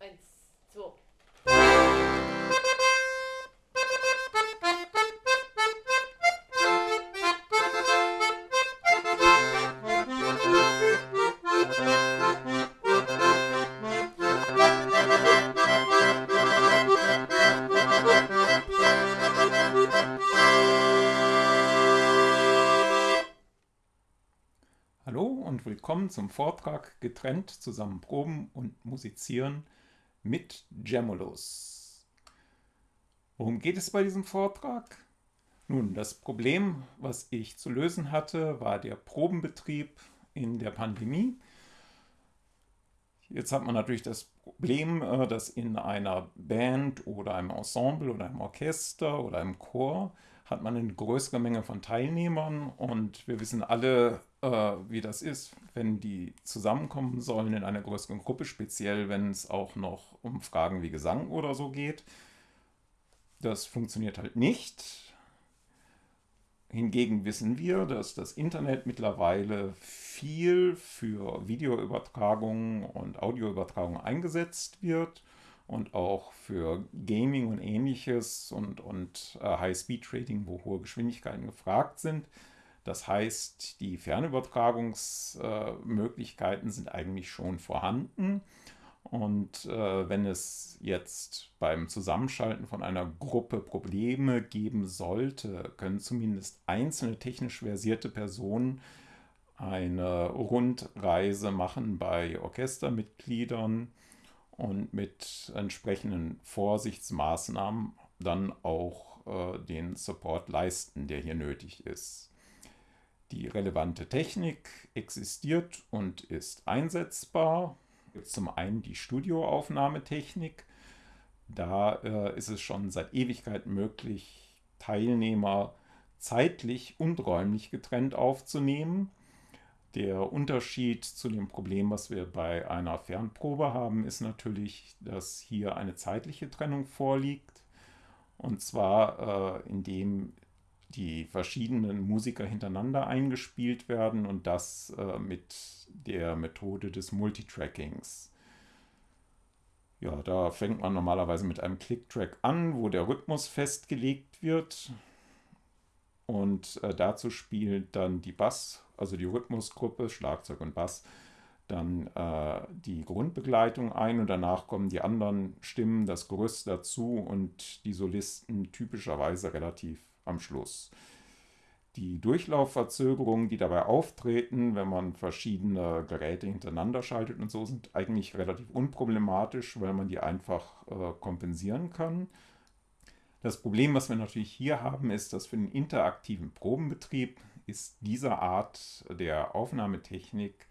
Eins, zwei. Hallo und willkommen zum Vortrag Getrennt zusammen proben und musizieren mit Gemulus. Worum geht es bei diesem Vortrag? Nun, das Problem, was ich zu lösen hatte, war der Probenbetrieb in der Pandemie. Jetzt hat man natürlich das Problem, äh, dass in einer Band oder einem Ensemble oder einem Orchester oder einem Chor hat man eine größere Menge von Teilnehmern und wir wissen alle, äh, wie das ist, wenn die zusammenkommen sollen in einer größeren Gruppe, speziell wenn es auch noch um Fragen wie Gesang oder so geht. Das funktioniert halt nicht. Hingegen wissen wir, dass das Internet mittlerweile viel für Videoübertragung und Audioübertragung eingesetzt wird und auch für Gaming und ähnliches und, und äh, High-Speed-Trading, wo hohe Geschwindigkeiten gefragt sind. Das heißt, die Fernübertragungsmöglichkeiten sind eigentlich schon vorhanden. Und äh, wenn es jetzt beim Zusammenschalten von einer Gruppe Probleme geben sollte, können zumindest einzelne technisch versierte Personen eine Rundreise machen bei Orchestermitgliedern und mit entsprechenden Vorsichtsmaßnahmen dann auch äh, den Support leisten, der hier nötig ist. Die relevante Technik existiert und ist einsetzbar zum einen die Studioaufnahmetechnik. Da äh, ist es schon seit Ewigkeit möglich, Teilnehmer zeitlich und räumlich getrennt aufzunehmen. Der Unterschied zu dem Problem, was wir bei einer Fernprobe haben, ist natürlich, dass hier eine zeitliche Trennung vorliegt. Und zwar äh, indem die verschiedenen Musiker hintereinander eingespielt werden und das äh, mit der Methode des Multitrackings. Ja, da fängt man normalerweise mit einem Click-Track an, wo der Rhythmus festgelegt wird. Und äh, dazu spielt dann die Bass, also die Rhythmusgruppe, Schlagzeug und Bass, dann äh, die Grundbegleitung ein und danach kommen die anderen Stimmen, das Gerüst dazu und die Solisten typischerweise relativ am Schluss. Die Durchlaufverzögerungen, die dabei auftreten, wenn man verschiedene Geräte hintereinander schaltet und so, sind eigentlich relativ unproblematisch, weil man die einfach äh, kompensieren kann. Das Problem, was wir natürlich hier haben, ist, dass für den interaktiven Probenbetrieb ist diese Art der Aufnahmetechnik,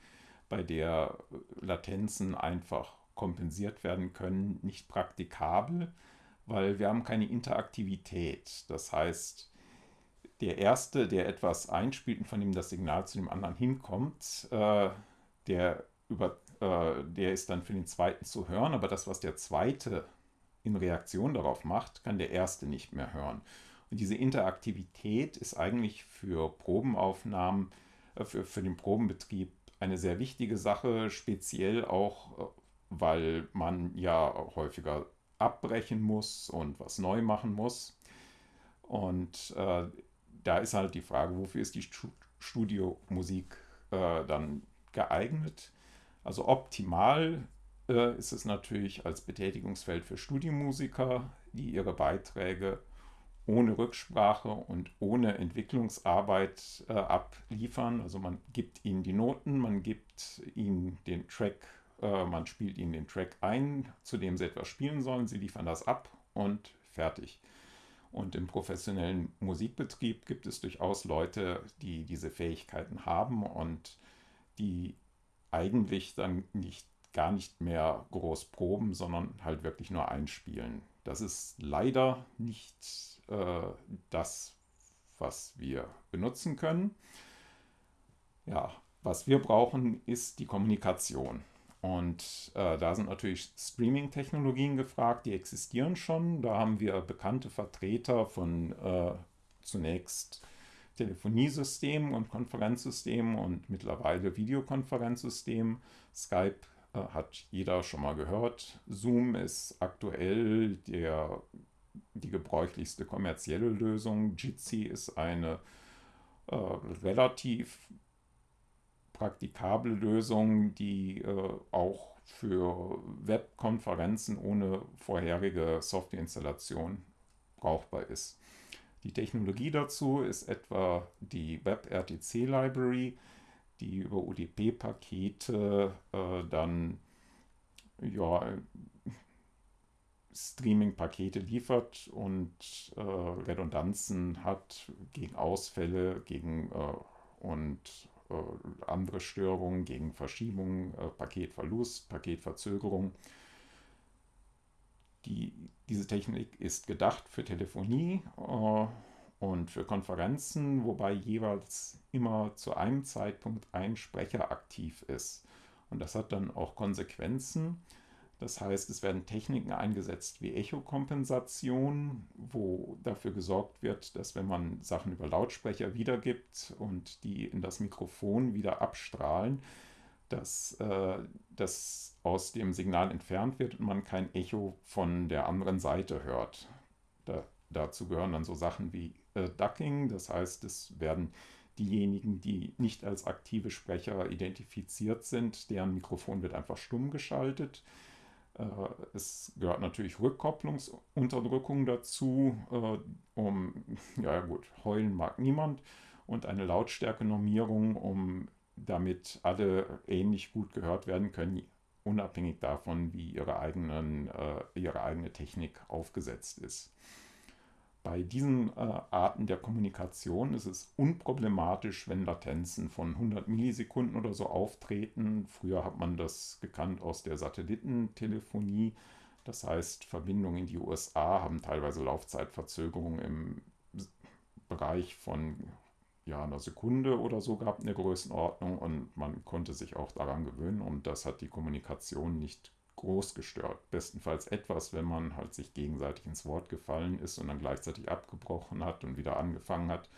bei der Latenzen einfach kompensiert werden können, nicht praktikabel weil wir haben keine Interaktivität. Das heißt, der Erste, der etwas einspielt und von dem das Signal zu dem anderen hinkommt, äh, der, über, äh, der ist dann für den Zweiten zu hören, aber das, was der Zweite in Reaktion darauf macht, kann der Erste nicht mehr hören. Und diese Interaktivität ist eigentlich für Probenaufnahmen, äh, für, für den Probenbetrieb eine sehr wichtige Sache, speziell auch, äh, weil man ja häufiger abbrechen muss und was neu machen muss. Und äh, da ist halt die Frage, wofür ist die Studiomusik äh, dann geeignet? Also optimal äh, ist es natürlich als Betätigungsfeld für Studiomusiker, die ihre Beiträge ohne Rücksprache und ohne Entwicklungsarbeit äh, abliefern. Also man gibt ihnen die Noten, man gibt ihnen den Track äh, man spielt ihnen den Track ein, zu dem sie etwas spielen sollen. Sie liefern das ab und fertig. Und im professionellen Musikbetrieb gibt es durchaus Leute, die diese Fähigkeiten haben und die eigentlich dann nicht, gar nicht mehr groß proben, sondern halt wirklich nur einspielen. Das ist leider nicht äh, das, was wir benutzen können. Ja, was wir brauchen, ist die Kommunikation. Und äh, da sind natürlich Streaming-Technologien gefragt, die existieren schon. Da haben wir bekannte Vertreter von äh, zunächst Telefoniesystemen und Konferenzsystemen und mittlerweile Videokonferenzsystemen. Skype äh, hat jeder schon mal gehört. Zoom ist aktuell der, die gebräuchlichste kommerzielle Lösung. Jitsi ist eine äh, relativ praktikable Lösung, die äh, auch für Webkonferenzen ohne vorherige Softwareinstallation brauchbar ist. Die Technologie dazu ist etwa die WebRTC Library, die über UDP-Pakete äh, dann ja, Streaming-Pakete liefert und äh, Redundanzen hat gegen Ausfälle, gegen äh, und andere Störungen, gegen Verschiebungen, äh, Paketverlust, Paketverzögerung. Die, diese Technik ist gedacht für Telefonie äh, und für Konferenzen, wobei jeweils immer zu einem Zeitpunkt ein Sprecher aktiv ist. Und das hat dann auch Konsequenzen. Das heißt, es werden Techniken eingesetzt wie Echokompensation, wo dafür gesorgt wird, dass wenn man Sachen über Lautsprecher wiedergibt und die in das Mikrofon wieder abstrahlen, dass äh, das aus dem Signal entfernt wird und man kein Echo von der anderen Seite hört. Da, dazu gehören dann so Sachen wie äh, Ducking, das heißt, es werden diejenigen, die nicht als aktive Sprecher identifiziert sind, deren Mikrofon wird einfach stumm geschaltet. Äh, es gehört natürlich Rückkopplungsunterdrückung dazu, äh, um, ja gut, heulen mag niemand, und eine Lautstärkenormierung, um damit alle ähnlich gut gehört werden können, unabhängig davon, wie ihre, eigenen, äh, ihre eigene Technik aufgesetzt ist. Bei diesen äh, Arten der Kommunikation ist es unproblematisch, wenn Latenzen von 100 Millisekunden oder so auftreten. Früher hat man das gekannt aus der Satellitentelefonie. Das heißt, Verbindungen in die USA haben teilweise Laufzeitverzögerungen im Bereich von ja, einer Sekunde oder so gehabt in der Größenordnung und man konnte sich auch daran gewöhnen und das hat die Kommunikation nicht groß gestört. Bestenfalls etwas, wenn man halt sich gegenseitig ins Wort gefallen ist und dann gleichzeitig abgebrochen hat und wieder angefangen hat.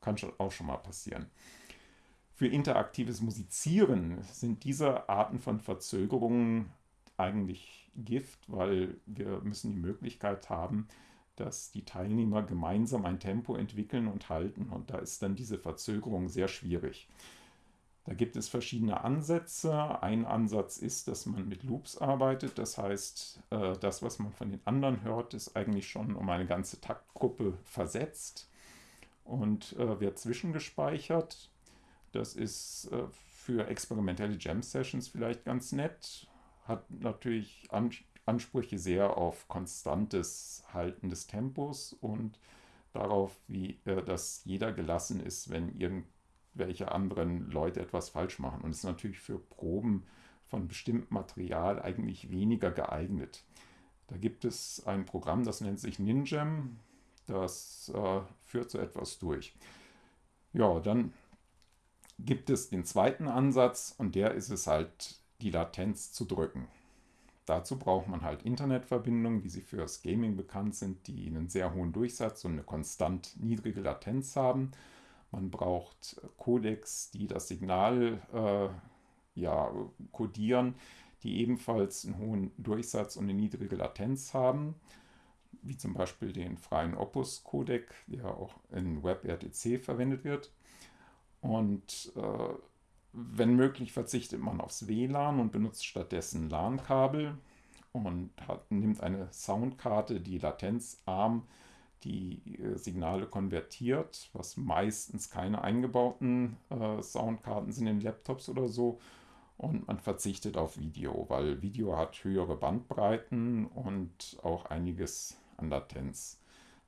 Kann schon auch schon mal passieren. Für interaktives Musizieren sind diese Arten von Verzögerungen eigentlich Gift, weil wir müssen die Möglichkeit haben, dass die Teilnehmer gemeinsam ein Tempo entwickeln und halten. Und da ist dann diese Verzögerung sehr schwierig. Da gibt es verschiedene Ansätze. Ein Ansatz ist, dass man mit Loops arbeitet. Das heißt, äh, das, was man von den anderen hört, ist eigentlich schon um eine ganze Taktgruppe versetzt und äh, wird zwischengespeichert. Das ist äh, für experimentelle Jam-Sessions vielleicht ganz nett. Hat natürlich Ansprüche sehr auf konstantes Halten des Tempos und darauf, wie, dass jeder gelassen ist, wenn irgend welche anderen Leute etwas falsch machen. Und es ist natürlich für Proben von bestimmtem Material eigentlich weniger geeignet. Da gibt es ein Programm, das nennt sich Ninjam. Das äh, führt so etwas durch. Ja, dann gibt es den zweiten Ansatz und der ist es halt, die Latenz zu drücken. Dazu braucht man halt Internetverbindungen, wie sie fürs Gaming bekannt sind, die einen sehr hohen Durchsatz und eine konstant niedrige Latenz haben. Man braucht Codecs, die das Signal äh, ja, codieren, die ebenfalls einen hohen Durchsatz und eine niedrige Latenz haben, wie zum Beispiel den freien Opus-Codec, der auch in WebRTC verwendet wird. Und äh, wenn möglich verzichtet man aufs WLAN und benutzt stattdessen LAN-Kabel und hat, nimmt eine Soundkarte, die latenzarm ist die äh, Signale konvertiert, was meistens keine eingebauten äh, Soundkarten sind in Laptops oder so. Und man verzichtet auf Video, weil Video hat höhere Bandbreiten und auch einiges an Latenz.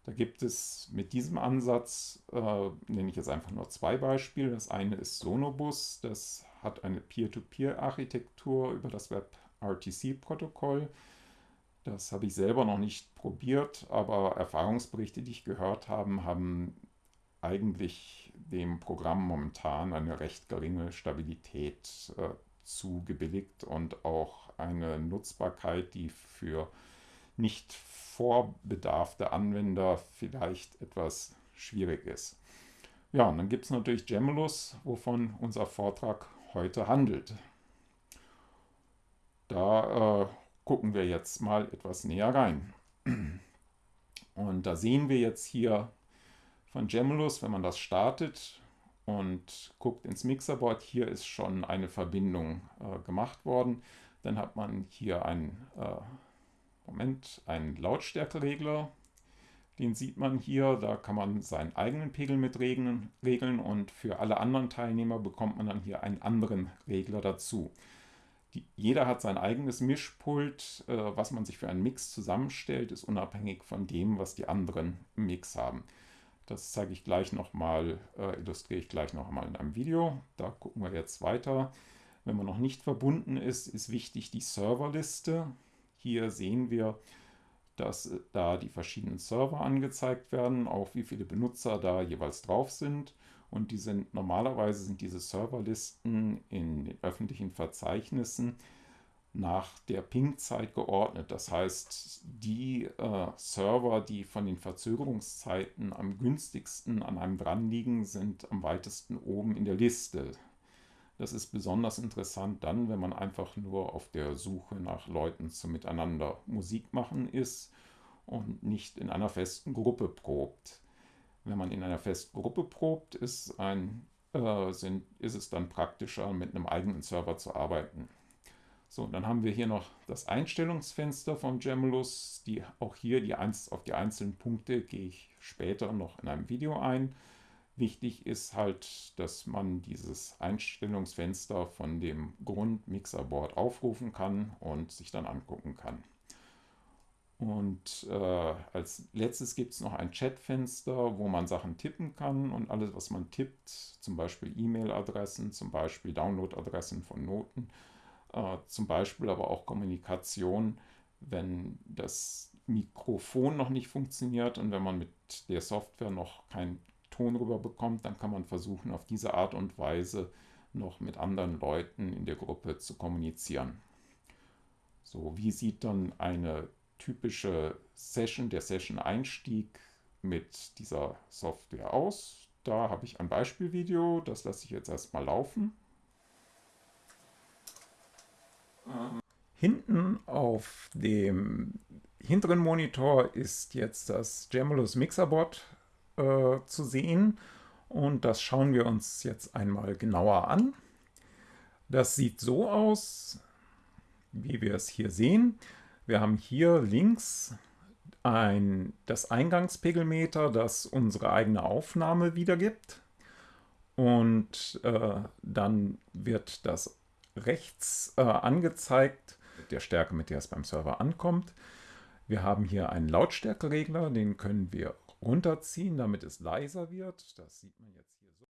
Da gibt es mit diesem Ansatz, äh, nenne ich jetzt einfach nur zwei Beispiele. Das eine ist Sonobus, das hat eine Peer-to-Peer-Architektur über das WebRTC-Protokoll. Das habe ich selber noch nicht probiert, aber Erfahrungsberichte, die ich gehört habe, haben eigentlich dem Programm momentan eine recht geringe Stabilität äh, zugebilligt und auch eine Nutzbarkeit, die für nicht vorbedarfte Anwender vielleicht etwas schwierig ist. Ja, und dann gibt es natürlich Gemulus, wovon unser Vortrag heute handelt. Da äh, gucken wir jetzt mal etwas näher rein. Und da sehen wir jetzt hier von Gemulus, wenn man das startet und guckt ins Mixerboard, hier ist schon eine Verbindung äh, gemacht worden. Dann hat man hier einen, äh, Moment, einen Lautstärkeregler. Den sieht man hier, da kann man seinen eigenen Pegel mit regeln, regeln und für alle anderen Teilnehmer bekommt man dann hier einen anderen Regler dazu. Die, jeder hat sein eigenes Mischpult. Äh, was man sich für einen Mix zusammenstellt, ist unabhängig von dem, was die anderen im Mix haben. Das zeige ich gleich nochmal, äh, illustriere ich gleich nochmal in einem Video. Da gucken wir jetzt weiter. Wenn man noch nicht verbunden ist, ist wichtig die Serverliste. Hier sehen wir, dass äh, da die verschiedenen Server angezeigt werden, auch wie viele Benutzer da jeweils drauf sind. Und die sind normalerweise sind diese Serverlisten in den öffentlichen Verzeichnissen nach der Ping-Zeit geordnet. Das heißt, die äh, Server, die von den Verzögerungszeiten am günstigsten an einem dran liegen, sind am weitesten oben in der Liste. Das ist besonders interessant dann, wenn man einfach nur auf der Suche nach Leuten zum Miteinander Musik machen ist und nicht in einer festen Gruppe probt. Wenn man in einer festen Gruppe probt, ist, ein, äh, sind, ist es dann praktischer, mit einem eigenen Server zu arbeiten. So, dann haben wir hier noch das Einstellungsfenster vom Gemulus. Die, auch hier die, auf die einzelnen Punkte gehe ich später noch in einem Video ein. Wichtig ist halt, dass man dieses Einstellungsfenster von dem Grund-Mixerboard aufrufen kann und sich dann angucken kann. Und äh, als letztes gibt es noch ein Chatfenster, wo man Sachen tippen kann und alles, was man tippt, zum Beispiel E-Mail-Adressen, zum Beispiel Download-Adressen von Noten, äh, zum Beispiel aber auch Kommunikation, wenn das Mikrofon noch nicht funktioniert und wenn man mit der Software noch kein Ton rüber bekommt, dann kann man versuchen, auf diese Art und Weise noch mit anderen Leuten in der Gruppe zu kommunizieren. So, wie sieht dann eine typische Session, der Session-Einstieg mit dieser Software aus? Da habe ich ein Beispielvideo, das lasse ich jetzt erstmal laufen. Hinten auf dem hinteren Monitor ist jetzt das Gemulus Mixerboard äh, zu sehen. Und das schauen wir uns jetzt einmal genauer an. Das sieht so aus, wie wir es hier sehen. Wir haben hier links ein, das Eingangspegelmeter, das unsere eigene Aufnahme wiedergibt. Und äh, dann wird das rechts äh, angezeigt, der Stärke, mit der es beim Server ankommt. Wir haben hier einen Lautstärkeregler, den können wir runterziehen, damit es leiser wird. Das sieht man jetzt hier so.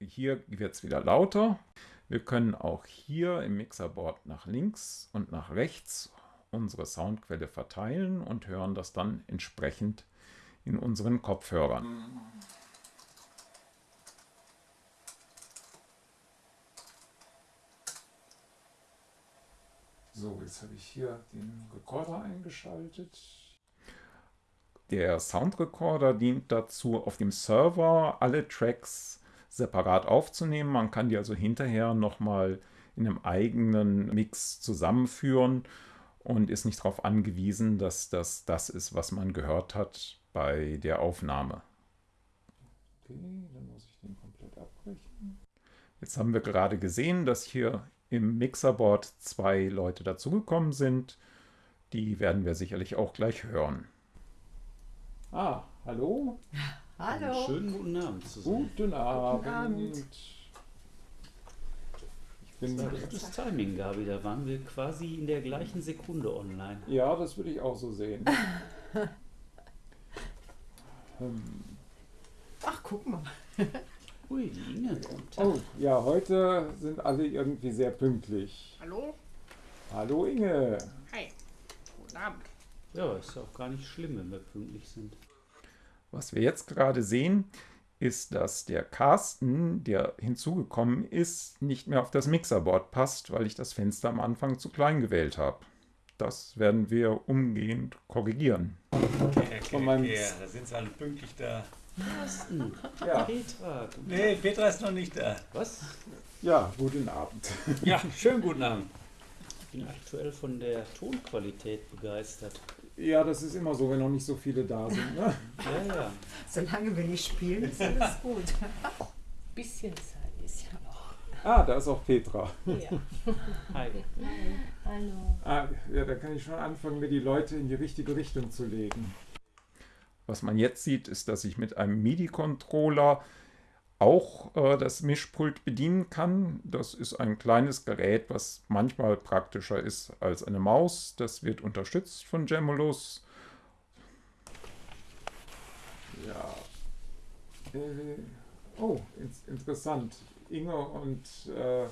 Hier wird es wieder lauter. Wir können auch hier im Mixerboard nach links und nach rechts unsere Soundquelle verteilen und hören das dann entsprechend in unseren Kopfhörern. So, jetzt habe ich hier den Rekorder eingeschaltet. Der Soundrecorder dient dazu, auf dem Server alle Tracks separat aufzunehmen. Man kann die also hinterher nochmal in einem eigenen Mix zusammenführen und ist nicht darauf angewiesen, dass das das ist, was man gehört hat bei der Aufnahme. Okay, dann muss ich den komplett abbrechen. Jetzt haben wir gerade gesehen, dass hier im Mixerboard zwei Leute dazugekommen sind. Die werden wir sicherlich auch gleich hören. Ah, hallo? Hallo. Einen schönen guten Abend zusammen. Guten Abend. Guten Abend. Ich bin das war gutes Timing, Gabi. Da waren wir quasi in der gleichen Sekunde online. Ja, das würde ich auch so sehen. ähm. Ach, guck mal. Ui, die Inge. Oh, ja, heute sind alle irgendwie sehr pünktlich. Hallo? Hallo Inge. Hi. Guten Abend. Ja, ist ja auch gar nicht schlimm, wenn wir pünktlich sind. Was wir jetzt gerade sehen, ist, dass der Carsten, der hinzugekommen ist, nicht mehr auf das Mixerboard passt, weil ich das Fenster am Anfang zu klein gewählt habe. Das werden wir umgehend korrigieren. Okay, okay, okay. Da sind sie alle pünktlich da. Carsten. Ja. Petra. Nee, Petra ist noch nicht da. Was? Ja, guten Abend. Ja, schönen guten Abend. Ich bin aktuell von der Tonqualität begeistert. Ja, das ist immer so, wenn noch nicht so viele da sind. Ne? ja, ja. Solange wir nicht spielen, ist alles gut. Bisschen Zeit ist ja noch. Ah, da ist auch Petra. Ja. Hi. Hallo. Ah, ja, da kann ich schon anfangen, mir die Leute in die richtige Richtung zu legen. Was man jetzt sieht, ist, dass ich mit einem MIDI-Controller auch äh, das Mischpult bedienen kann. Das ist ein kleines Gerät, was manchmal praktischer ist als eine Maus. Das wird unterstützt von Gemulus. Ja. Äh, oh, ins, interessant. Inge und äh,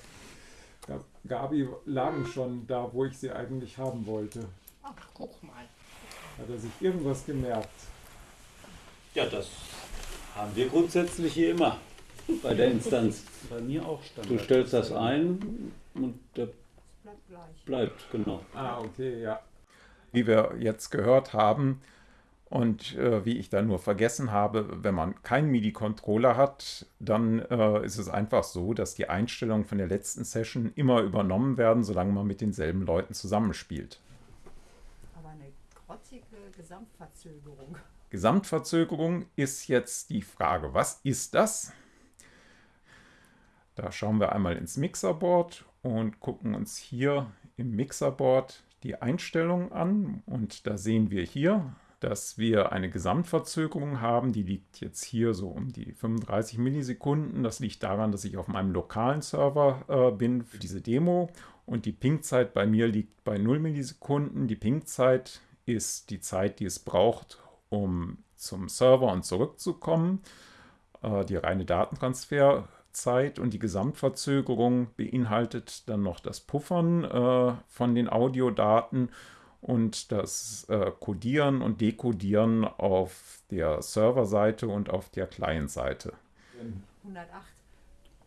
Gabi lagen schon da, wo ich sie eigentlich haben wollte. Ach, guck mal. Hat er sich irgendwas gemerkt? Ja, das haben wir grundsätzlich hier immer bei der Instanz. Bei mir auch stand. Du stellst das ein und der Bleibt gleich. bleibt, genau. Ah, okay, ja. Wie wir jetzt gehört haben und äh, wie ich da nur vergessen habe, wenn man keinen MIDI-Controller hat, dann äh, ist es einfach so, dass die Einstellungen von der letzten Session immer übernommen werden, solange man mit denselben Leuten zusammenspielt. Aber eine grotzige Gesamtverzögerung. Gesamtverzögerung ist jetzt die Frage, was ist das? Da schauen wir einmal ins Mixerboard und gucken uns hier im Mixerboard die Einstellungen an. Und da sehen wir hier, dass wir eine Gesamtverzögerung haben. Die liegt jetzt hier so um die 35 Millisekunden. Das liegt daran, dass ich auf meinem lokalen Server äh, bin für diese Demo. Und die Ping-Zeit bei mir liegt bei 0 Millisekunden. Die Ping-Zeit ist die Zeit, die es braucht, um zum Server und zurückzukommen. Äh, die reine Datentransfer Zeit und die Gesamtverzögerung beinhaltet dann noch das Puffern äh, von den Audiodaten und das äh, Codieren und Dekodieren auf der Serverseite und auf der Client-Seite. 108.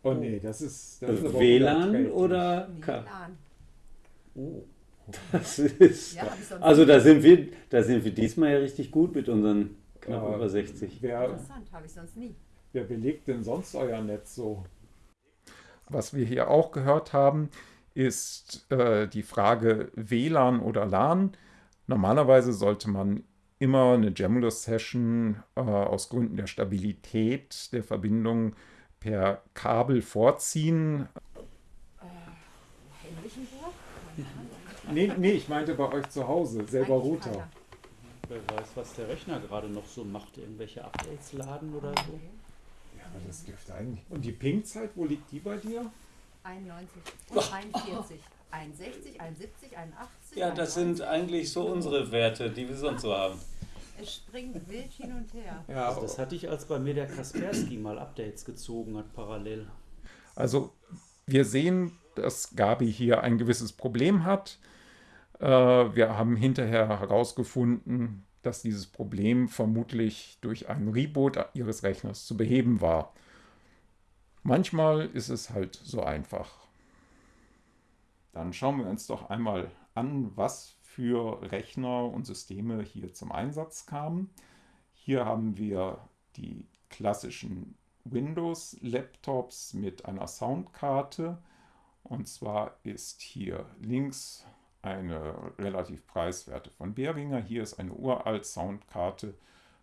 Oh nee, das ist, das ist WLAN oder Nee, K? LAN. Oh. Das ist. Ja, Also da sind wir, da sind wir diesmal ja richtig gut mit unseren knapp Ja. über 60. Wer, Interessant, habe ich sonst nie. Wer belegt denn sonst euer Netz so? Was wir hier auch gehört haben, ist äh, die Frage WLAN oder LAN. Normalerweise sollte man immer eine Gemulus-Session äh, aus Gründen der Stabilität der Verbindung per Kabel vorziehen. Wischenburg? Nee, nee, ich meinte bei euch zu Hause, selber Router. Wer weiß, was der Rechner gerade noch so macht. Irgendwelche Updates laden oder so. Das dürfte eigentlich. Und die Ping-Zeit, wo liegt die bei dir? 91 und 41. 61, 71, 81. Ja, das sind 91. eigentlich so unsere Werte, die wir sonst so haben. Es springt wild hin und her. Ja, Also das hatte ich, als bei mir der Kaspersky mal Updates gezogen hat, parallel. Also wir sehen, dass Gabi hier ein gewisses Problem hat. Äh, wir haben hinterher herausgefunden, dass dieses Problem vermutlich durch einen Reboot ihres Rechners zu beheben war. Manchmal ist es halt so einfach. Dann schauen wir uns doch einmal an, was für Rechner und Systeme hier zum Einsatz kamen. Hier haben wir die klassischen Windows-Laptops mit einer Soundkarte. Und zwar ist hier links eine relativ preiswerte von Behringer. Hier ist eine uralt Soundkarte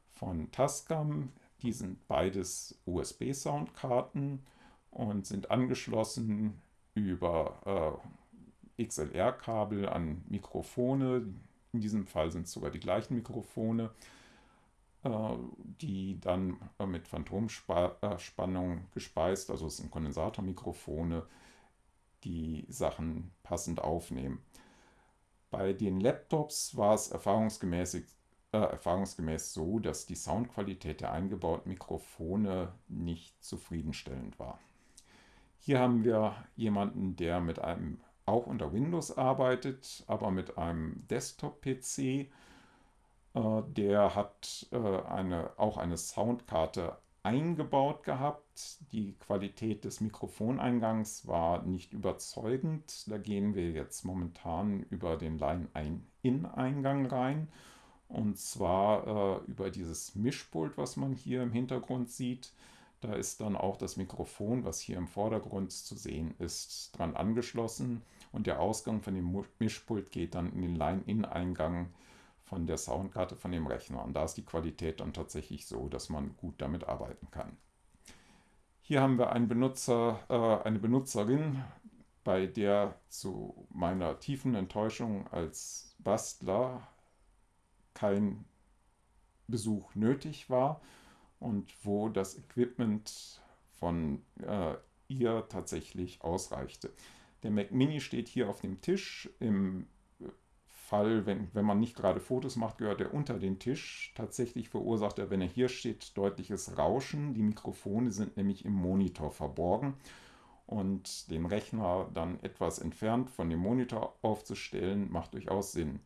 von Tascam. Die sind beides USB-Soundkarten und sind angeschlossen über äh, XLR-Kabel an Mikrofone. In diesem Fall sind es sogar die gleichen Mikrofone, äh, die dann äh, mit Phantomspannung gespeist, also es sind Kondensatormikrofone, die Sachen passend aufnehmen. Bei den Laptops war es erfahrungsgemäß, äh, erfahrungsgemäß so, dass die Soundqualität der eingebauten Mikrofone nicht zufriedenstellend war. Hier haben wir jemanden, der mit einem auch unter Windows arbeitet, aber mit einem Desktop-PC. Äh, der hat äh, eine, auch eine Soundkarte eingebaut gehabt. Die Qualität des Mikrofoneingangs war nicht überzeugend. Da gehen wir jetzt momentan über den Line-In-Eingang rein. Und zwar äh, über dieses Mischpult, was man hier im Hintergrund sieht. Da ist dann auch das Mikrofon, was hier im Vordergrund zu sehen ist, dran angeschlossen. Und der Ausgang von dem Mischpult geht dann in den Line-In-Eingang von der Soundkarte von dem Rechner. Und da ist die Qualität dann tatsächlich so, dass man gut damit arbeiten kann. Hier haben wir einen Benutzer, äh, eine Benutzerin, bei der zu meiner tiefen Enttäuschung als Bastler kein Besuch nötig war und wo das Equipment von äh, ihr tatsächlich ausreichte. Der Mac Mini steht hier auf dem Tisch. Im Fall, wenn, wenn man nicht gerade Fotos macht, gehört er unter den Tisch. Tatsächlich verursacht er, wenn er hier steht, deutliches Rauschen. Die Mikrofone sind nämlich im Monitor verborgen. Und den Rechner dann etwas entfernt von dem Monitor aufzustellen, macht durchaus Sinn.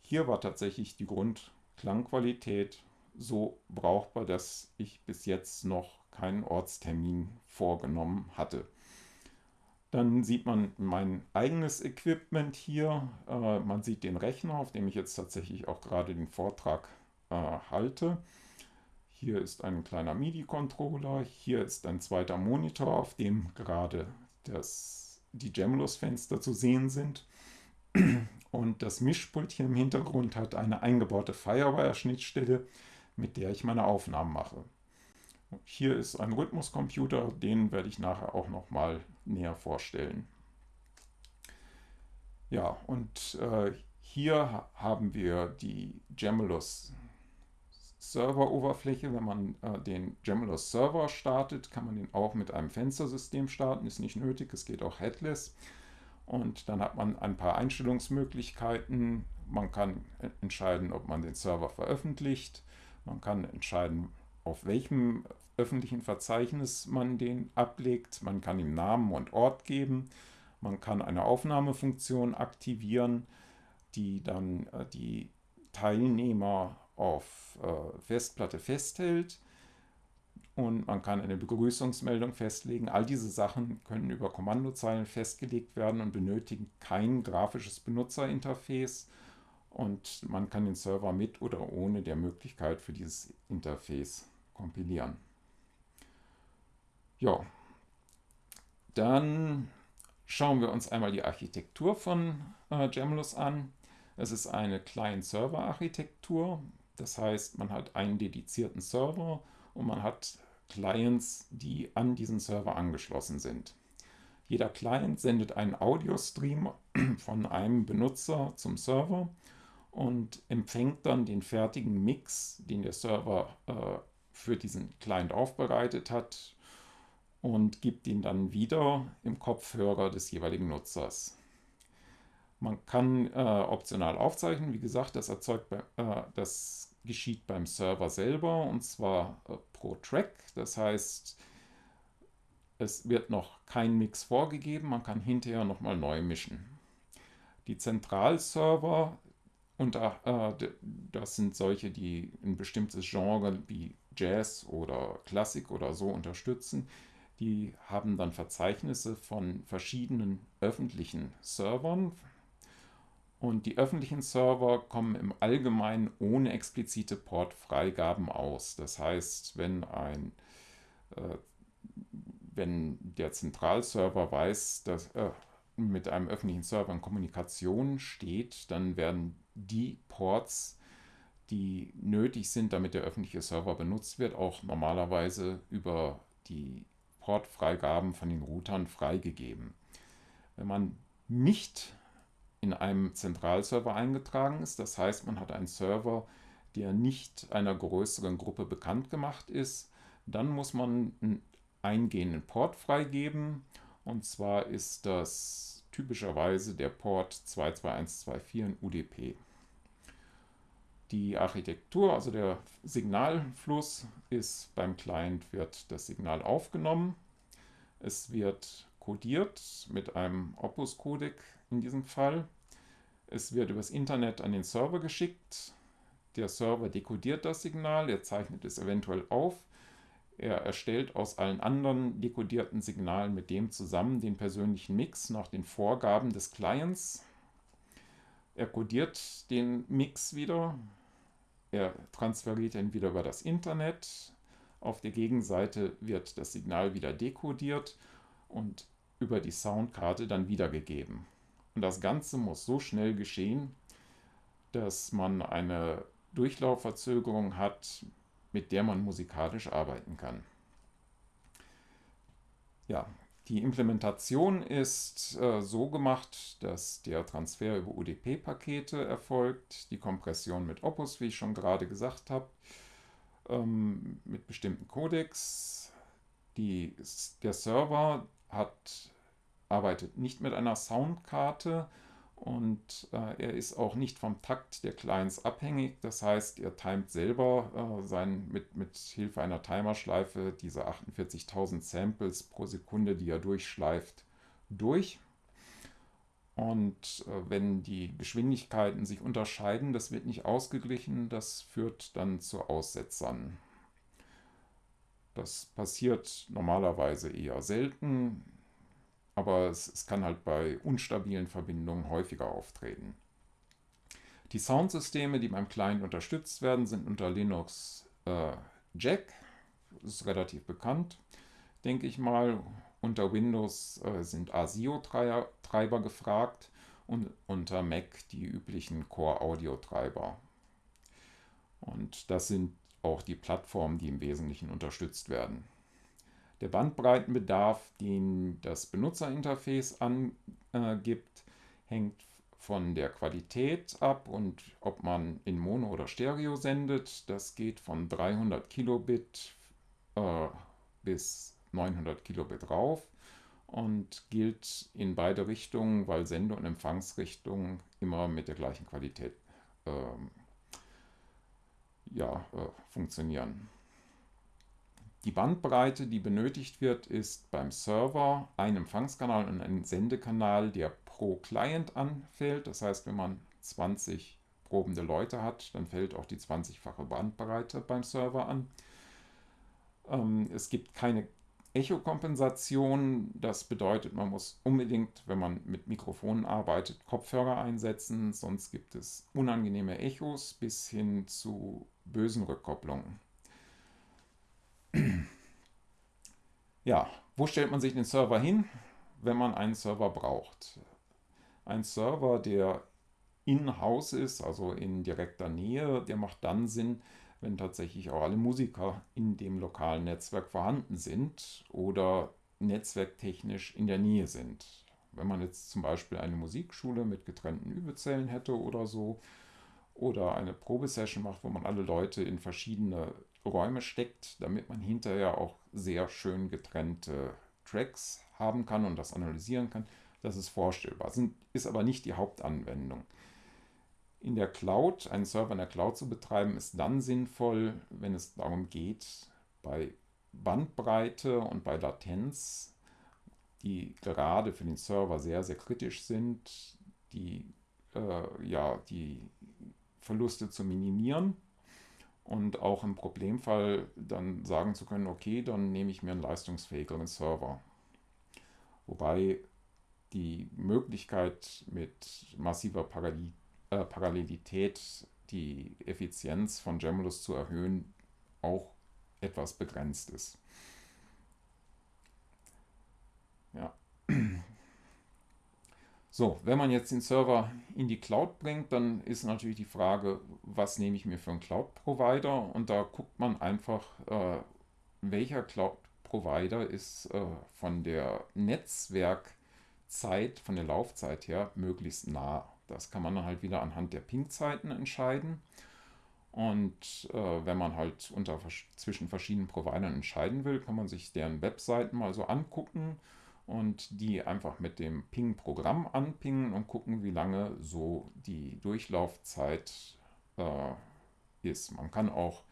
Hier war tatsächlich die Grundklangqualität so brauchbar, dass ich bis jetzt noch keinen Ortstermin vorgenommen hatte. Dann sieht man mein eigenes Equipment hier. Äh, man sieht den Rechner, auf dem ich jetzt tatsächlich auch gerade den Vortrag äh, halte. Hier ist ein kleiner MIDI-Controller. Hier ist ein zweiter Monitor, auf dem gerade das, die Gemulus-Fenster zu sehen sind. Und das Mischpult hier im Hintergrund hat eine eingebaute Firewire-Schnittstelle, mit der ich meine Aufnahmen mache. Hier ist ein Rhythmuscomputer, den werde ich nachher auch noch mal näher vorstellen. Ja, und äh, hier haben wir die Gemulus Server-Oberfläche. Wenn man äh, den Gemulus Server startet, kann man den auch mit einem Fenstersystem starten. Ist nicht nötig, es geht auch headless. Und dann hat man ein paar Einstellungsmöglichkeiten. Man kann entscheiden, ob man den Server veröffentlicht. Man kann entscheiden, auf welchem öffentlichen Verzeichnis man den ablegt. Man kann ihm Namen und Ort geben. Man kann eine Aufnahmefunktion aktivieren, die dann äh, die Teilnehmer auf äh, Festplatte festhält. Und man kann eine Begrüßungsmeldung festlegen. All diese Sachen können über Kommandozeilen festgelegt werden und benötigen kein grafisches Benutzerinterface. Und man kann den Server mit oder ohne der Möglichkeit für dieses Interface kompilieren. Ja, dann schauen wir uns einmal die Architektur von äh, Gemulus an. Es ist eine Client-Server-Architektur. Das heißt, man hat einen dedizierten Server und man hat Clients, die an diesen Server angeschlossen sind. Jeder Client sendet einen Audio-Stream von einem Benutzer zum Server und empfängt dann den fertigen Mix, den der Server äh, für diesen Client aufbereitet hat und gibt ihn dann wieder im Kopfhörer des jeweiligen Nutzers. Man kann äh, optional aufzeichnen, wie gesagt, das erzeugt, äh, das geschieht beim Server selber und zwar äh, pro Track. Das heißt, es wird noch kein Mix vorgegeben, man kann hinterher nochmal neu mischen. Die Zentralserver, und äh, das sind solche, die ein bestimmtes Genre wie Jazz oder Klassik oder so unterstützen. Die haben dann Verzeichnisse von verschiedenen öffentlichen Servern. Und die öffentlichen Server kommen im Allgemeinen ohne explizite Portfreigaben aus. Das heißt, wenn, ein, äh, wenn der Zentralserver weiß, dass äh, mit einem öffentlichen Server in Kommunikation steht, dann werden die Ports die nötig sind, damit der öffentliche Server benutzt wird, auch normalerweise über die Portfreigaben von den Routern freigegeben. Wenn man nicht in einem Zentralserver eingetragen ist, das heißt, man hat einen Server, der nicht einer größeren Gruppe bekannt gemacht ist, dann muss man einen eingehenden Port freigeben. Und zwar ist das typischerweise der Port 22124 in UDP. Die Architektur, also der Signalfluss, ist beim Client wird das Signal aufgenommen. Es wird codiert mit einem Opus-Codec in diesem Fall. Es wird übers Internet an den Server geschickt. Der Server dekodiert das Signal, er zeichnet es eventuell auf. Er erstellt aus allen anderen dekodierten Signalen mit dem zusammen den persönlichen Mix nach den Vorgaben des Clients. Er codiert den Mix wieder, er transferiert ihn wieder über das Internet. Auf der Gegenseite wird das Signal wieder dekodiert und über die Soundkarte dann wiedergegeben. Und das Ganze muss so schnell geschehen, dass man eine Durchlaufverzögerung hat, mit der man musikalisch arbeiten kann. ja, die Implementation ist äh, so gemacht, dass der Transfer über UDP-Pakete erfolgt, die Kompression mit Opus, wie ich schon gerade gesagt habe, ähm, mit bestimmten Codecs. Die, der Server hat, arbeitet nicht mit einer Soundkarte, und äh, er ist auch nicht vom Takt der Clients abhängig. Das heißt, er timet selber äh, sein, mit, mit Hilfe einer Timerschleife diese 48.000 Samples pro Sekunde, die er durchschleift, durch. Und äh, wenn die Geschwindigkeiten sich unterscheiden, das wird nicht ausgeglichen, das führt dann zu Aussetzern. Das passiert normalerweise eher selten aber es, es kann halt bei instabilen Verbindungen häufiger auftreten. Die Soundsysteme, die beim Client unterstützt werden, sind unter Linux äh, Jack, das ist relativ bekannt, denke ich mal. Unter Windows äh, sind ASIO-Treiber gefragt und unter Mac die üblichen Core-Audio-Treiber. Und das sind auch die Plattformen, die im Wesentlichen unterstützt werden. Der Bandbreitenbedarf, den das Benutzerinterface angibt, hängt von der Qualität ab und ob man in Mono oder Stereo sendet. Das geht von 300 Kilobit äh, bis 900 Kilobit rauf und gilt in beide Richtungen, weil Sende- und Empfangsrichtungen immer mit der gleichen Qualität äh, ja, äh, funktionieren. Die Bandbreite, die benötigt wird, ist beim Server ein Empfangskanal und ein Sendekanal, der pro Client anfällt. Das heißt, wenn man 20 probende Leute hat, dann fällt auch die 20-fache Bandbreite beim Server an. Ähm, es gibt keine Echo-Kompensation. Das bedeutet, man muss unbedingt, wenn man mit Mikrofonen arbeitet, Kopfhörer einsetzen, sonst gibt es unangenehme Echos bis hin zu bösen Rückkopplungen. Ja, wo stellt man sich den Server hin, wenn man einen Server braucht? Ein Server, der in-house ist, also in direkter Nähe, der macht dann Sinn, wenn tatsächlich auch alle Musiker in dem lokalen Netzwerk vorhanden sind oder netzwerktechnisch in der Nähe sind. Wenn man jetzt zum Beispiel eine Musikschule mit getrennten Übezellen hätte oder so, oder eine Probesession macht, wo man alle Leute in verschiedene Räume steckt, damit man hinterher auch sehr schön getrennte Tracks haben kann und das analysieren kann. Das ist vorstellbar, sind, ist aber nicht die Hauptanwendung. In der Cloud, einen Server in der Cloud zu betreiben, ist dann sinnvoll, wenn es darum geht, bei Bandbreite und bei Latenz, die gerade für den Server sehr, sehr kritisch sind, die, äh, ja, die Verluste zu minimieren und auch im Problemfall dann sagen zu können, okay, dann nehme ich mir einen leistungsfähigeren Server. Wobei die Möglichkeit mit massiver Parallel äh, Parallelität die Effizienz von Gemulus zu erhöhen auch etwas begrenzt ist. Ja. So, wenn man jetzt den Server in die Cloud bringt, dann ist natürlich die Frage, was nehme ich mir für einen Cloud-Provider? Und da guckt man einfach, äh, welcher Cloud-Provider ist äh, von der Netzwerkzeit, von der Laufzeit her möglichst nah. Das kann man dann halt wieder anhand der Ping-Zeiten entscheiden. Und äh, wenn man halt unter, zwischen verschiedenen Providern entscheiden will, kann man sich deren Webseiten mal so angucken und die einfach mit dem Ping-Programm anpingen und gucken, wie lange so die Durchlaufzeit äh, ist. Man kann auch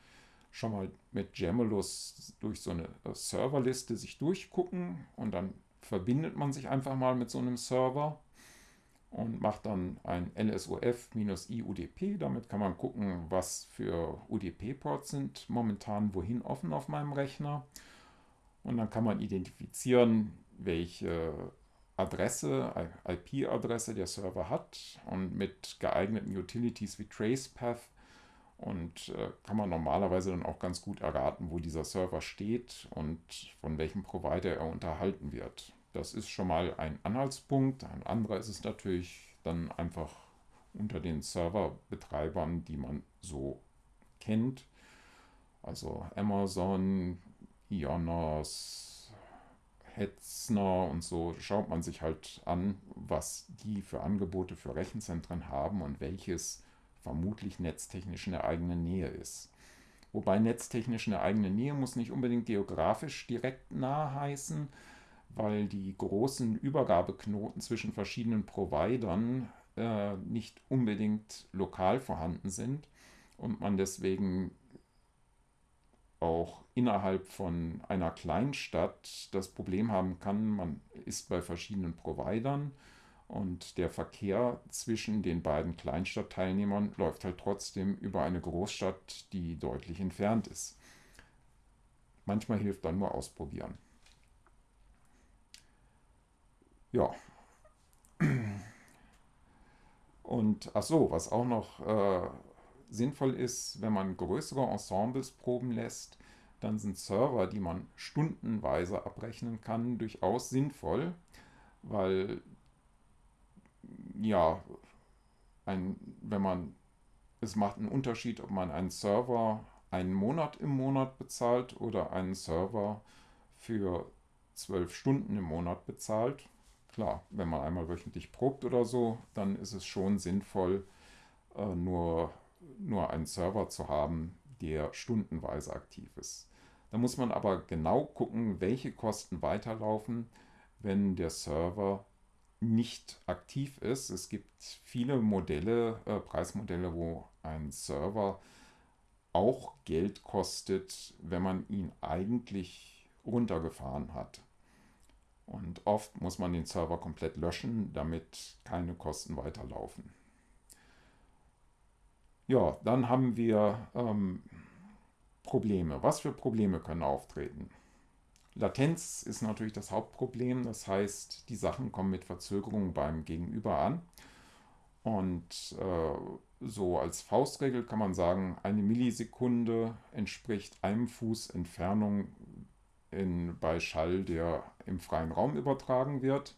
schon mal mit Jamulus durch so eine äh, Serverliste sich durchgucken und dann verbindet man sich einfach mal mit so einem Server und macht dann ein LSOF-IUDP. Damit kann man gucken, was für UDP-Ports sind momentan wohin offen auf meinem Rechner. Und dann kann man identifizieren, welche Adresse, IP-Adresse der Server hat und mit geeigneten Utilities wie TracePath und äh, kann man normalerweise dann auch ganz gut erraten, wo dieser Server steht und von welchem Provider er unterhalten wird. Das ist schon mal ein Anhaltspunkt. Ein anderer ist es natürlich dann einfach unter den Serverbetreibern, die man so kennt. Also Amazon, Ionos, Hetzner und so schaut man sich halt an, was die für Angebote für Rechenzentren haben und welches vermutlich netztechnisch in der eigenen Nähe ist. Wobei netztechnisch in der eigenen Nähe muss nicht unbedingt geografisch direkt nah heißen, weil die großen Übergabeknoten zwischen verschiedenen Providern äh, nicht unbedingt lokal vorhanden sind und man deswegen auch innerhalb von einer Kleinstadt das Problem haben kann, man ist bei verschiedenen Providern und der Verkehr zwischen den beiden Kleinstadtteilnehmern läuft halt trotzdem über eine Großstadt, die deutlich entfernt ist. Manchmal hilft dann nur ausprobieren. Ja. Und ach so, was auch noch äh, sinnvoll ist, wenn man größere Ensembles proben lässt, dann sind Server, die man stundenweise abrechnen kann, durchaus sinnvoll, weil ja, ein, wenn man, es macht einen Unterschied, ob man einen Server einen Monat im Monat bezahlt oder einen Server für zwölf Stunden im Monat bezahlt. Klar, wenn man einmal wöchentlich probt oder so, dann ist es schon sinnvoll, äh, nur, nur einen Server zu haben, der stundenweise aktiv ist. Da muss man aber genau gucken, welche Kosten weiterlaufen, wenn der Server nicht aktiv ist. Es gibt viele Modelle, äh, Preismodelle, wo ein Server auch Geld kostet, wenn man ihn eigentlich runtergefahren hat. Und oft muss man den Server komplett löschen, damit keine Kosten weiterlaufen. Ja, dann haben wir ähm, Probleme. Was für Probleme können auftreten? Latenz ist natürlich das Hauptproblem. Das heißt, die Sachen kommen mit Verzögerung beim Gegenüber an. Und äh, so als Faustregel kann man sagen, eine Millisekunde entspricht einem Fuß Entfernung in, bei Schall, der im freien Raum übertragen wird.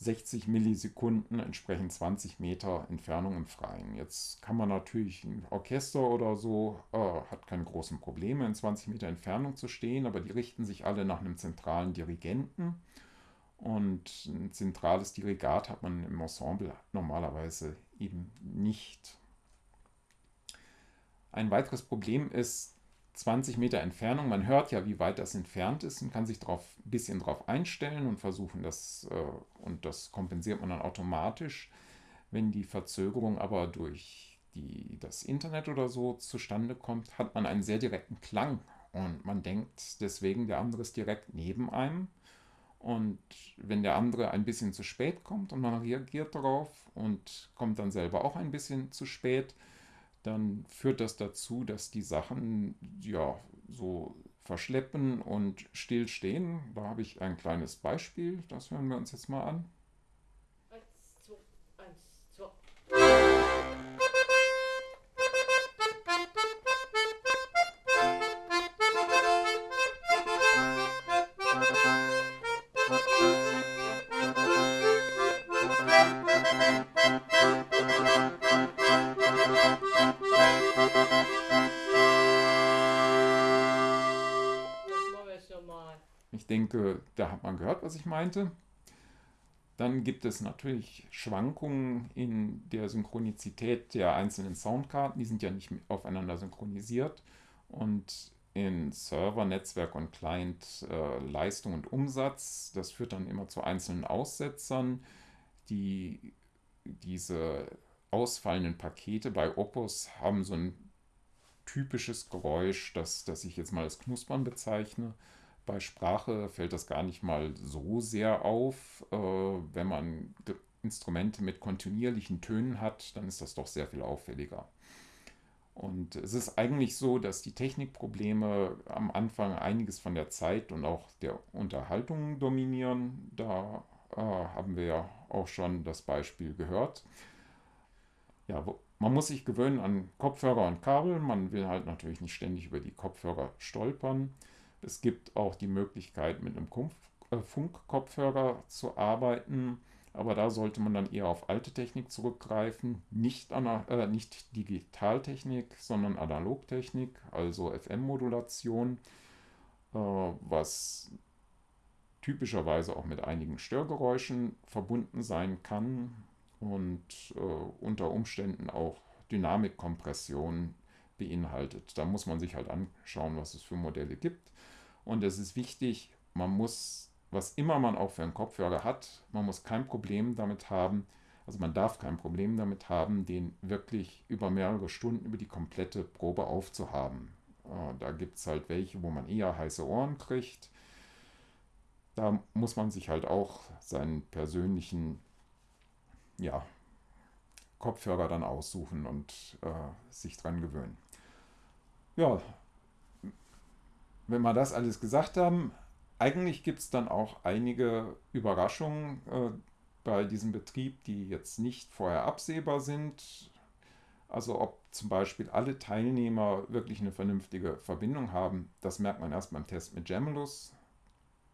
60 Millisekunden entsprechen 20 Meter Entfernung im Freien. Jetzt kann man natürlich ein Orchester oder so, äh, hat keine großen Probleme, in 20 Meter Entfernung zu stehen, aber die richten sich alle nach einem zentralen Dirigenten. Und ein zentrales Dirigat hat man im Ensemble normalerweise eben nicht. Ein weiteres Problem ist, 20 Meter Entfernung. Man hört ja, wie weit das entfernt ist und kann sich ein bisschen darauf einstellen und versuchen, das, äh, und das kompensiert man dann automatisch. Wenn die Verzögerung aber durch die, das Internet oder so zustande kommt, hat man einen sehr direkten Klang und man denkt deswegen, der andere ist direkt neben einem. Und wenn der andere ein bisschen zu spät kommt und man reagiert darauf und kommt dann selber auch ein bisschen zu spät, dann führt das dazu, dass die Sachen ja so verschleppen und stillstehen. Da habe ich ein kleines Beispiel, das hören wir uns jetzt mal an. Denke, da hat man gehört, was ich meinte. Dann gibt es natürlich Schwankungen in der Synchronizität der einzelnen Soundkarten. Die sind ja nicht aufeinander synchronisiert. Und in Server, Netzwerk und Client äh, Leistung und Umsatz. Das führt dann immer zu einzelnen Aussetzern. Die, diese ausfallenden Pakete bei Opus haben so ein typisches Geräusch, das, das ich jetzt mal als Knuspern bezeichne. Bei Sprache fällt das gar nicht mal so sehr auf. Äh, wenn man Instrumente mit kontinuierlichen Tönen hat, dann ist das doch sehr viel auffälliger. Und es ist eigentlich so, dass die Technikprobleme am Anfang einiges von der Zeit und auch der Unterhaltung dominieren. Da äh, haben wir ja auch schon das Beispiel gehört. Ja, man muss sich gewöhnen an Kopfhörer und Kabel. Man will halt natürlich nicht ständig über die Kopfhörer stolpern. Es gibt auch die Möglichkeit, mit einem äh, Funkkopfhörer zu arbeiten, aber da sollte man dann eher auf alte Technik zurückgreifen, nicht, äh, nicht Digitaltechnik, sondern Analogtechnik, also FM-Modulation, äh, was typischerweise auch mit einigen Störgeräuschen verbunden sein kann und äh, unter Umständen auch Dynamikkompression beinhaltet. Da muss man sich halt anschauen, was es für Modelle gibt. Und es ist wichtig, man muss, was immer man auch für einen Kopfhörer hat, man muss kein Problem damit haben, also man darf kein Problem damit haben, den wirklich über mehrere Stunden über die komplette Probe aufzuhaben. Äh, da gibt es halt welche, wo man eher heiße Ohren kriegt. Da muss man sich halt auch seinen persönlichen ja, Kopfhörer dann aussuchen und äh, sich dran gewöhnen. Ja, wenn wir das alles gesagt haben, eigentlich gibt es dann auch einige Überraschungen äh, bei diesem Betrieb, die jetzt nicht vorher absehbar sind. Also ob zum Beispiel alle Teilnehmer wirklich eine vernünftige Verbindung haben, das merkt man erst beim Test mit Gemulus.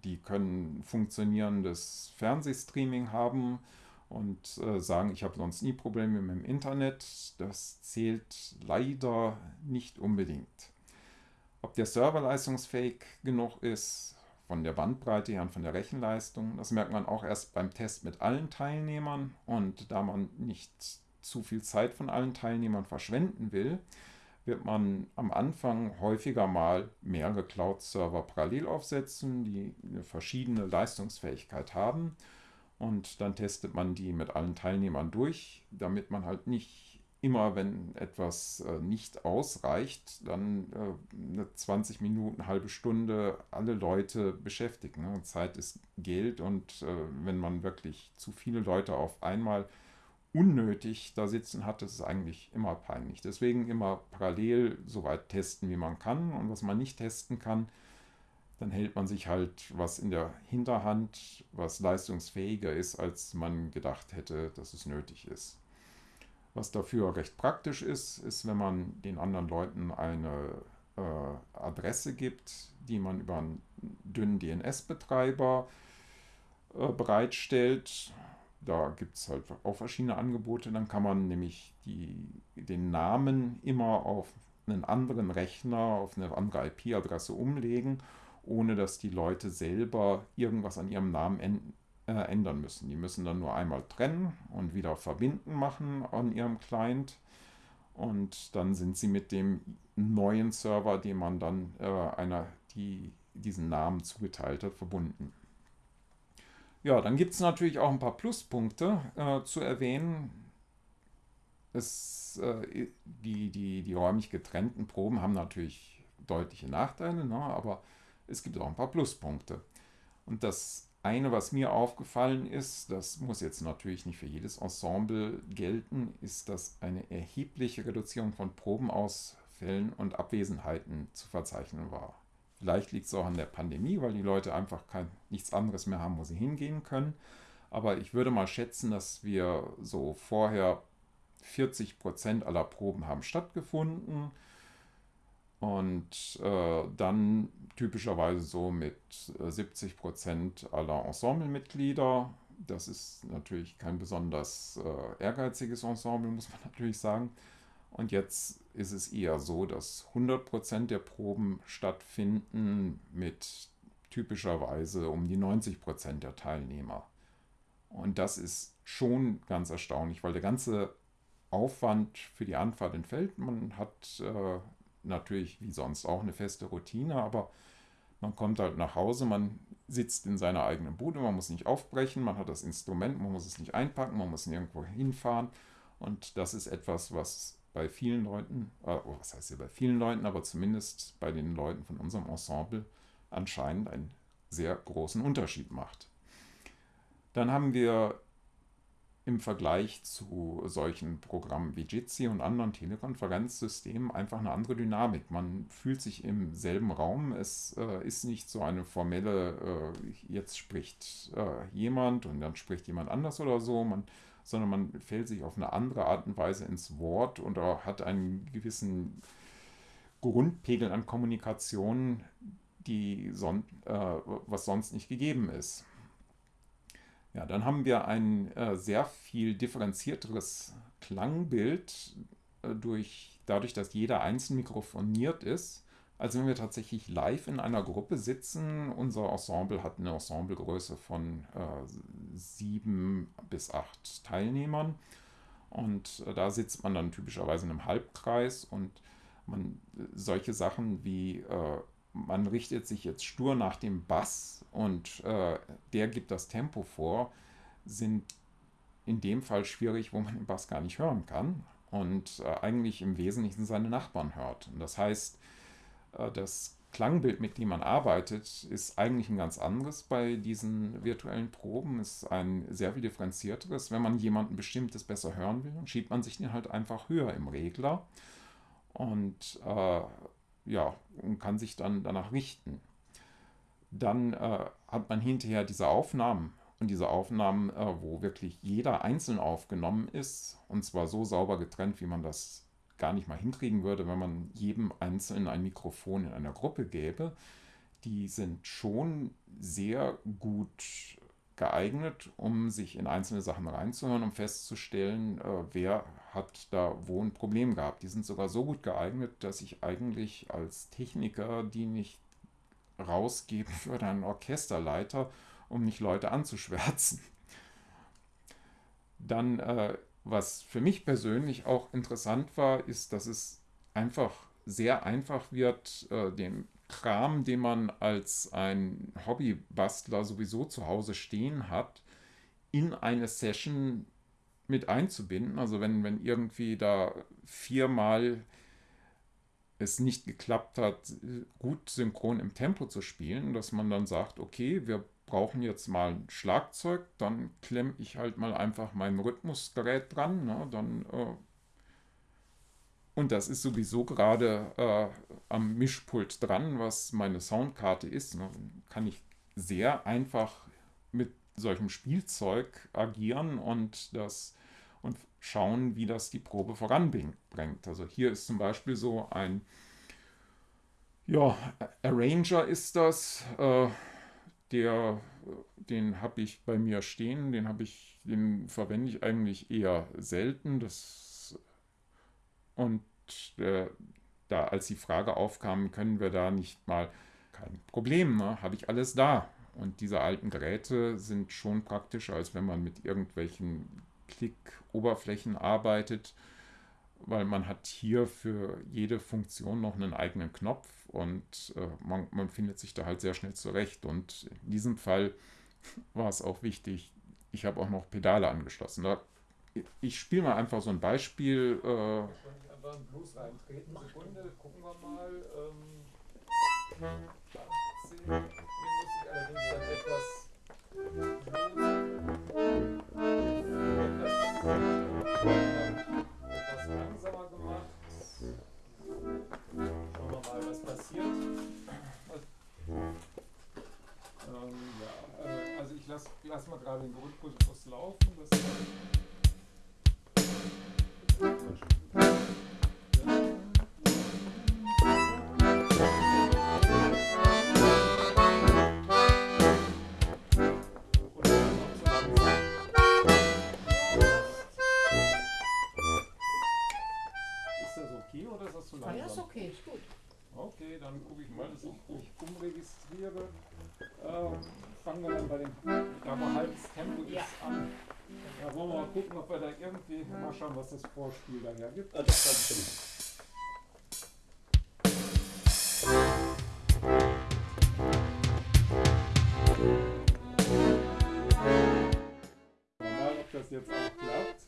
Die können funktionierendes Fernsehstreaming haben und äh, sagen, ich habe sonst nie Probleme mit dem Internet. Das zählt leider nicht unbedingt. Ob der Server leistungsfähig genug ist, von der Bandbreite her und von der Rechenleistung, das merkt man auch erst beim Test mit allen Teilnehmern. Und da man nicht zu viel Zeit von allen Teilnehmern verschwenden will, wird man am Anfang häufiger mal mehrere Cloud-Server parallel aufsetzen, die eine verschiedene Leistungsfähigkeit haben. Und dann testet man die mit allen Teilnehmern durch, damit man halt nicht immer, wenn etwas äh, nicht ausreicht, dann äh, eine 20 Minuten, halbe Stunde alle Leute beschäftigt. Ne? Zeit ist Geld und äh, wenn man wirklich zu viele Leute auf einmal unnötig da sitzen hat, das ist eigentlich immer peinlich. Deswegen immer parallel so weit testen, wie man kann. Und was man nicht testen kann, dann hält man sich halt was in der Hinterhand, was leistungsfähiger ist, als man gedacht hätte, dass es nötig ist. Was dafür recht praktisch ist, ist, wenn man den anderen Leuten eine äh, Adresse gibt, die man über einen dünnen DNS-Betreiber äh, bereitstellt da gibt es halt auch verschiedene Angebote. Dann kann man nämlich die, den Namen immer auf einen anderen Rechner, auf eine andere IP-Adresse umlegen, ohne dass die Leute selber irgendwas an ihrem Namen äh, ändern müssen. Die müssen dann nur einmal trennen und wieder verbinden machen an ihrem Client. Und dann sind sie mit dem neuen Server, dem man dann äh, einer, die diesen Namen zugeteilt hat, verbunden. Ja, dann gibt es natürlich auch ein paar Pluspunkte äh, zu erwähnen. Es, äh, die, die, die räumlich getrennten Proben haben natürlich deutliche Nachteile, ne? aber es gibt auch ein paar Pluspunkte. Und das eine, was mir aufgefallen ist, das muss jetzt natürlich nicht für jedes Ensemble gelten, ist, dass eine erhebliche Reduzierung von Probenausfällen und Abwesenheiten zu verzeichnen war. Vielleicht liegt es auch an der Pandemie, weil die Leute einfach kein, nichts anderes mehr haben, wo sie hingehen können. Aber ich würde mal schätzen, dass wir so vorher 40 Prozent aller Proben haben stattgefunden. Und äh, dann typischerweise so mit 70 äh, Prozent aller Ensemblemitglieder. Das ist natürlich kein besonders äh, ehrgeiziges Ensemble, muss man natürlich sagen. Und jetzt ist es eher so, dass 100% der Proben stattfinden mit typischerweise um die 90% der Teilnehmer. Und das ist schon ganz erstaunlich, weil der ganze Aufwand für die Anfahrt entfällt. Man hat äh, natürlich wie sonst auch eine feste Routine, aber man kommt halt nach Hause, man sitzt in seiner eigenen Bude, man muss nicht aufbrechen, man hat das Instrument, man muss es nicht einpacken, man muss nirgendwo hinfahren. Und das ist etwas, was bei vielen Leuten, äh, was heißt hier bei vielen Leuten, aber zumindest bei den Leuten von unserem Ensemble anscheinend einen sehr großen Unterschied macht. Dann haben wir im Vergleich zu solchen Programmen wie Jitsi und anderen Telekonferenzsystemen einfach eine andere Dynamik. Man fühlt sich im selben Raum. Es äh, ist nicht so eine formelle, äh, jetzt spricht äh, jemand und dann spricht jemand anders oder so. Man sondern man fällt sich auf eine andere Art und Weise ins Wort und hat einen gewissen Grundpegel an Kommunikation, die son äh, was sonst nicht gegeben ist. Ja, dann haben wir ein äh, sehr viel differenzierteres Klangbild äh, durch, dadurch, dass jeder einzeln mikrofoniert ist, als wenn wir tatsächlich live in einer Gruppe sitzen. Unser Ensemble hat eine Ensemblegröße von äh, sieben bis acht Teilnehmern. Und äh, da sitzt man dann typischerweise in einem Halbkreis und man solche Sachen wie äh, man richtet sich jetzt stur nach dem Bass und äh, der gibt das Tempo vor, sind in dem Fall schwierig, wo man den Bass gar nicht hören kann und äh, eigentlich im Wesentlichen seine Nachbarn hört. Und das heißt, äh, das Klangbild, mit dem man arbeitet, ist eigentlich ein ganz anderes bei diesen virtuellen Proben, ist ein sehr viel differenzierteres. Wenn man jemanden bestimmtes besser hören will, schiebt man sich den halt einfach höher im Regler und äh, ja, und kann sich dann danach richten. Dann äh, hat man hinterher diese Aufnahmen und diese Aufnahmen, äh, wo wirklich jeder einzeln aufgenommen ist und zwar so sauber getrennt, wie man das gar nicht mal hinkriegen würde, wenn man jedem Einzelnen ein Mikrofon in einer Gruppe gäbe, die sind schon sehr gut geeignet, um sich in einzelne Sachen reinzuhören, um festzustellen, äh, wer hat da wo ein Problem gehabt. Die sind sogar so gut geeignet, dass ich eigentlich als Techniker die nicht rausgeben würde an einen Orchesterleiter, um nicht Leute anzuschwärzen. Dann äh, was für mich persönlich auch interessant war, ist, dass es einfach sehr einfach wird, äh, den Kram, den man als ein Hobbybastler sowieso zu Hause stehen hat, in eine Session mit einzubinden. Also wenn, wenn irgendwie da viermal es nicht geklappt hat, gut synchron im Tempo zu spielen, dass man dann sagt, okay, wir brauchen jetzt mal ein Schlagzeug, dann klemme ich halt mal einfach mein Rhythmusgerät dran. Ne? Dann, äh, und das ist sowieso gerade äh, am Mischpult dran, was meine Soundkarte ist. Ne? Kann ich sehr einfach mit solchem Spielzeug agieren und das und schauen, wie das die Probe voranbringt. Also hier ist zum Beispiel so ein ja, Arranger ist das. Äh, der, den habe ich bei mir stehen, den ich, den verwende ich eigentlich eher selten. Das, und äh, da, als die Frage aufkam, können wir da nicht mal, kein Problem, ne? habe ich alles da. Und diese alten Geräte sind schon praktischer, als wenn man mit irgendwelchen Klick-Oberflächen arbeitet, weil man hat hier für jede Funktion noch einen eigenen Knopf und äh, man, man findet sich da halt sehr schnell zurecht. Und in diesem Fall war es auch wichtig, ich habe auch noch Pedale angeschlossen. Da, ich spiele mal einfach so ein Beispiel. Äh, einen Blues reintreten. Sekunde, gucken wir mal. Ähm, schauen, was das Vorspiel daher gibt. Ah, das kann mal, ob das jetzt auch klappt.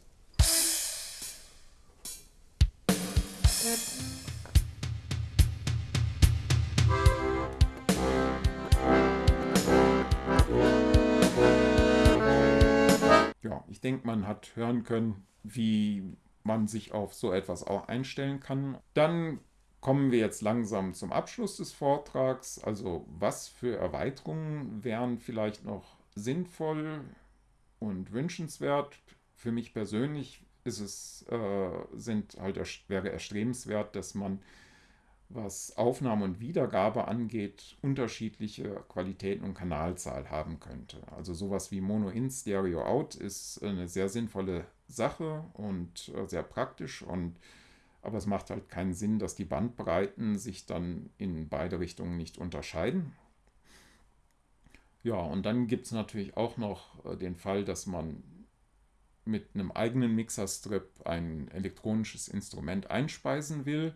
Ja, ich denke, man hat hören können, wie man sich auf so etwas auch einstellen kann. Dann kommen wir jetzt langsam zum Abschluss des Vortrags. Also was für Erweiterungen wären vielleicht noch sinnvoll und wünschenswert? Für mich persönlich ist es, äh, sind halt wäre erstrebenswert, dass man was Aufnahme und Wiedergabe angeht, unterschiedliche Qualitäten und Kanalzahl haben könnte. Also sowas wie Mono in, Stereo out ist eine sehr sinnvolle Sache und äh, sehr praktisch und aber es macht halt keinen Sinn, dass die Bandbreiten sich dann in beide Richtungen nicht unterscheiden. Ja, und dann gibt es natürlich auch noch äh, den Fall, dass man mit einem eigenen Mixerstrip ein elektronisches Instrument einspeisen will.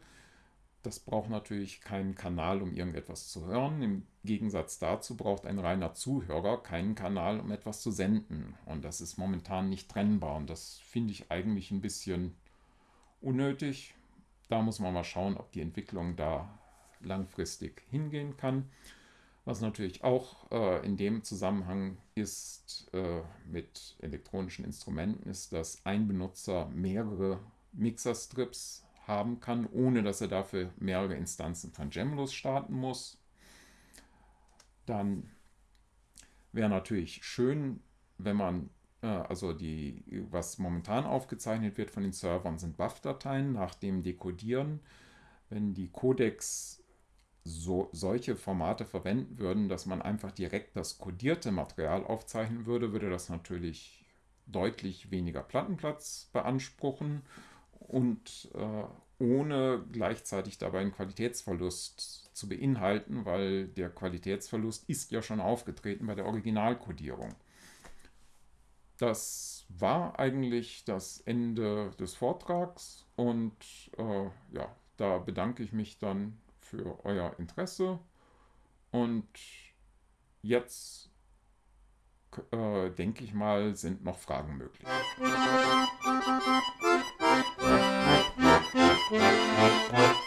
Das braucht natürlich keinen Kanal, um irgendetwas zu hören. Im Gegensatz dazu braucht ein reiner Zuhörer keinen Kanal, um etwas zu senden. Und das ist momentan nicht trennbar. Und das finde ich eigentlich ein bisschen unnötig. Da muss man mal schauen, ob die Entwicklung da langfristig hingehen kann. Was natürlich auch äh, in dem Zusammenhang ist äh, mit elektronischen Instrumenten, ist, dass ein Benutzer mehrere Mixerstrips haben kann, ohne dass er dafür mehrere Instanzen von Gemlos starten muss. Dann wäre natürlich schön, wenn man, äh, also die, was momentan aufgezeichnet wird von den Servern, sind Buff-Dateien nach dem Dekodieren. Wenn die Codecs so, solche Formate verwenden würden, dass man einfach direkt das kodierte Material aufzeichnen würde, würde das natürlich deutlich weniger Plattenplatz beanspruchen und äh, ohne gleichzeitig dabei einen Qualitätsverlust zu beinhalten, weil der Qualitätsverlust ist ja schon aufgetreten bei der Originalkodierung. Das war eigentlich das Ende des Vortrags und äh, ja, da bedanke ich mich dann für euer Interesse und jetzt äh, denke ich mal, sind noch Fragen möglich. Música